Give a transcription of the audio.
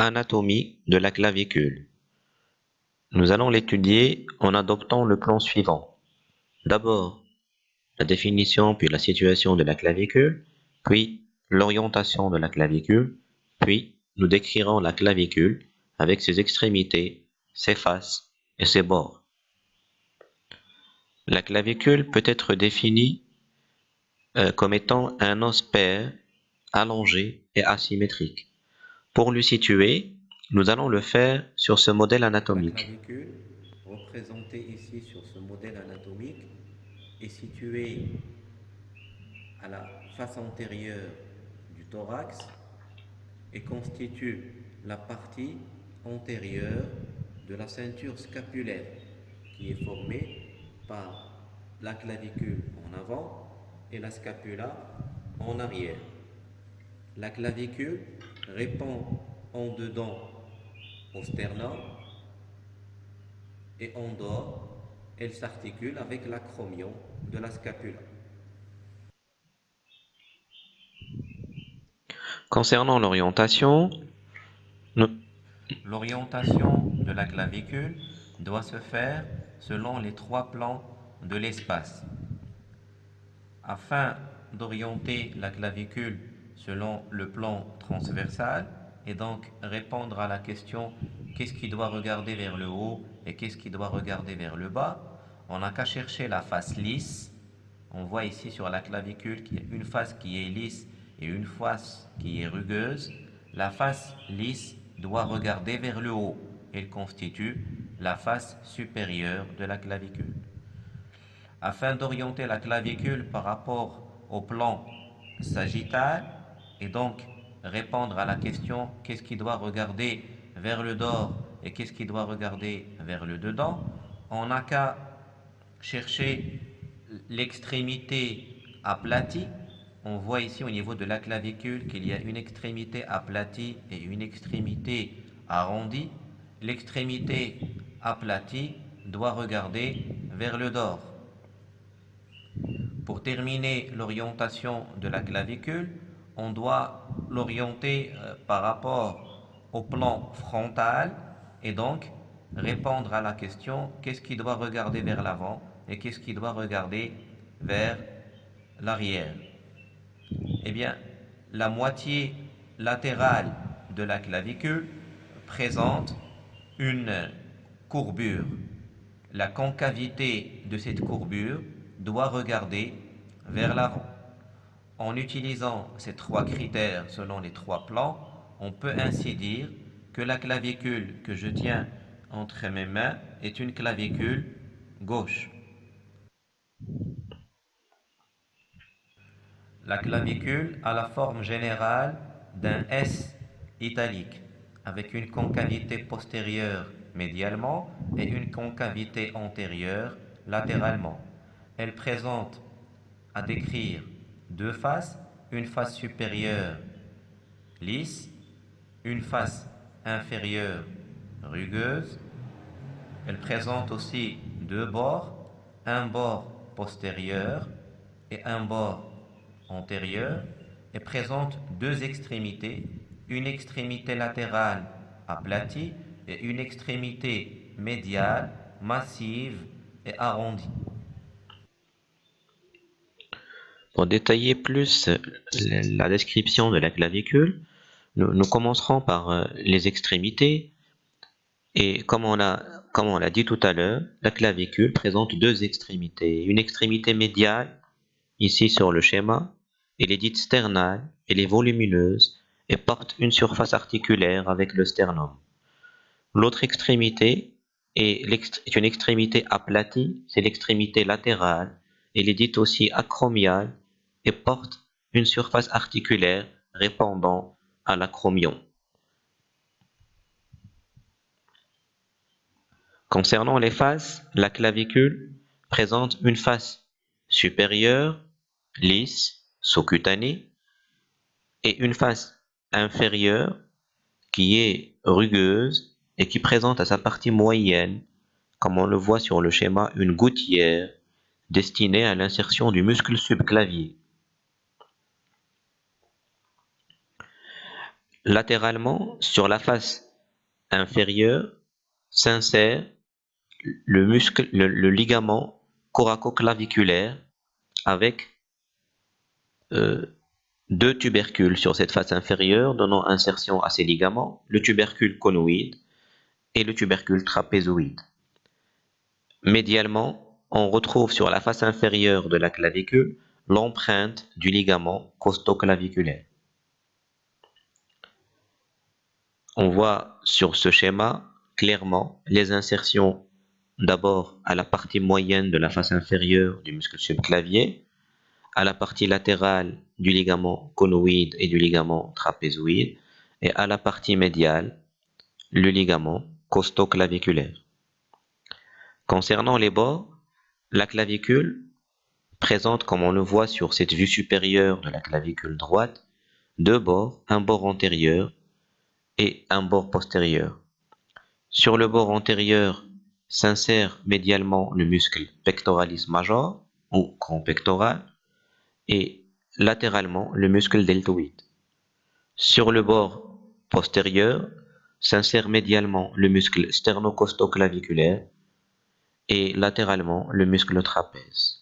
Anatomie de la clavicule. Nous allons l'étudier en adoptant le plan suivant. D'abord, la définition puis la situation de la clavicule, puis l'orientation de la clavicule, puis nous décrirons la clavicule avec ses extrémités, ses faces et ses bords. La clavicule peut être définie euh, comme étant un os pair, allongé et asymétrique. Pour le situer, nous allons le faire sur ce modèle anatomique. La clavicule, représentée ici sur ce modèle anatomique, est située à la face antérieure du thorax et constitue la partie antérieure de la ceinture scapulaire qui est formée par la clavicule en avant et la scapula en arrière. La clavicule répond en dedans au sternum et en dehors, elle s'articule avec l'acromion de la scapula. Concernant l'orientation, l'orientation de la clavicule doit se faire selon les trois plans de l'espace. Afin d'orienter la clavicule selon le plan transversal et donc répondre à la question qu'est-ce qui doit regarder vers le haut et qu'est-ce qui doit regarder vers le bas, on n'a qu'à chercher la face lisse. On voit ici sur la clavicule qu'il y a une face qui est lisse et une face qui est rugueuse. La face lisse doit regarder vers le haut. Elle constitue la face supérieure de la clavicule. Afin d'orienter la clavicule par rapport au plan sagittal, et donc répondre à la question qu'est-ce qui doit regarder vers le dehors et qu'est-ce qui doit regarder vers le dedans, on n'a qu'à chercher l'extrémité aplatie. On voit ici au niveau de la clavicule qu'il y a une extrémité aplatie et une extrémité arrondie. L'extrémité aplatie doit regarder vers le dehors. Pour terminer l'orientation de la clavicule, on doit l'orienter euh, par rapport au plan frontal et donc répondre à la question qu'est-ce qui doit regarder vers l'avant et qu'est-ce qui doit regarder vers l'arrière? Eh bien, la moitié latérale de la clavicule présente une courbure. La concavité de cette courbure doit regarder vers l'avant. En utilisant ces trois critères selon les trois plans, on peut ainsi dire que la clavicule que je tiens entre mes mains est une clavicule gauche. La clavicule a la forme générale d'un S italique avec une concavité postérieure médialement et une concavité antérieure latéralement. Elle présente à décrire deux faces, une face supérieure lisse, une face inférieure rugueuse. Elle présente aussi deux bords, un bord postérieur et un bord antérieur, et présente deux extrémités, une extrémité latérale aplatie et une extrémité médiale massive et arrondie. Pour détailler plus la description de la clavicule, nous, commencerons par euh, les extrémités. Et comme on l'a dit tout à l'heure, la clavicule présente deux extrémités. Une extrémité médiale, ici sur le schéma, elle est dite sternale, elle est volumineuse et porte une surface articulaire avec le sternum. L'autre extrémité est, une extrémité aplatie, c'est l'extrémité latérale. Elle est dite aussi acromiale et porte une surface articulaire répondant à l'acromion. Concernant les faces, la clavicule présente une face supérieure, lisse, sous-cutanée, et une face inférieure qui est rugueuse et qui présente à sa partie moyenne, comme on le voit sur le schéma, une gouttière destinée à l'insertion du muscle subclavier. Latéralement, sur la face inférieure, s'insère le ligament coracoclaviculaire avec euh, deux tubercules sur cette face inférieure donnant insertion à ces ligaments, le tubercule conoïde et le tubercule trapézoïde. Médialement, on retrouve sur la face inférieure de la clavicule l'empreinte du ligament costoclaviculaire. On voit sur ce schéma clairement les insertions d'abord à la partie moyenne de la face inférieure du muscle subclavier, à la partie latérale du ligament conoïde et du ligament trapézoïde, et à la partie médiale, le ligament costoclaviculaire. Concernant les bords, la clavicule présente, comme on le voit sur cette vue supérieure de la clavicule droite, deux bords, un bord antérieur et un bord postérieur. Sur le bord antérieur s'insère médialement le muscle pectoralis major ou grand pectoral et latéralement le muscle deltoïde. Sur le bord postérieur s'insère médialement le muscle sternocostoclaviculaire et latéralement le muscle trapèze.